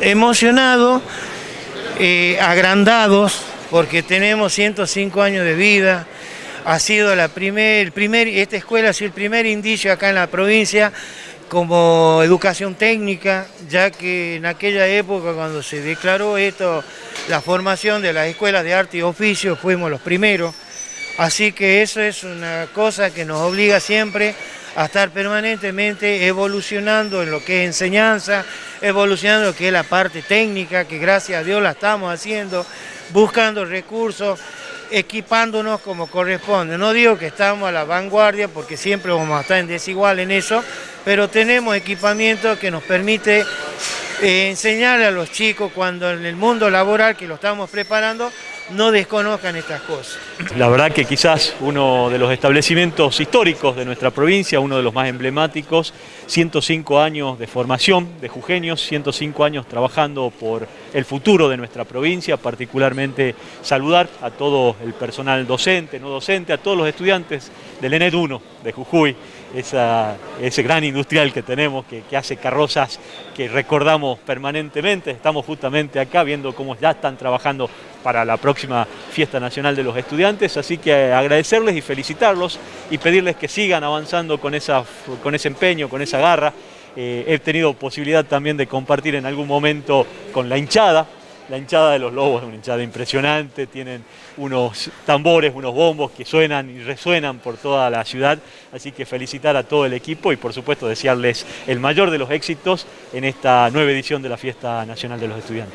Emocionados, eh, agrandados, porque tenemos 105 años de vida, ha sido la primer, primer, esta escuela ha sido el primer indicio acá en la provincia como educación técnica, ya que en aquella época cuando se declaró esto, la formación de las escuelas de arte y oficio, fuimos los primeros, así que eso es una cosa que nos obliga siempre a estar permanentemente evolucionando en lo que es enseñanza, evolucionando en lo que es la parte técnica, que gracias a Dios la estamos haciendo, buscando recursos, equipándonos como corresponde. No digo que estamos a la vanguardia porque siempre vamos a estar en desigual en eso, pero tenemos equipamiento que nos permite eh, enseñarle a los chicos cuando en el mundo laboral que lo estamos preparando no desconozcan estas cosas. La verdad que quizás uno de los establecimientos históricos de nuestra provincia, uno de los más emblemáticos, 105 años de formación de jujeños, 105 años trabajando por el futuro de nuestra provincia, particularmente saludar a todo el personal docente, no docente, a todos los estudiantes del ENED 1 de Jujuy, ese gran industrial que tenemos que, que hace carrozas que recordamos permanentemente, estamos justamente acá viendo cómo ya están trabajando para la Fiesta Nacional de los Estudiantes, así que agradecerles y felicitarlos y pedirles que sigan avanzando con, esa, con ese empeño, con esa garra. Eh, he tenido posibilidad también de compartir en algún momento con la hinchada, la hinchada de los Lobos es una hinchada impresionante, tienen unos tambores, unos bombos que suenan y resuenan por toda la ciudad, así que felicitar a todo el equipo y por supuesto desearles el mayor de los éxitos en esta nueva edición de la Fiesta Nacional de los Estudiantes.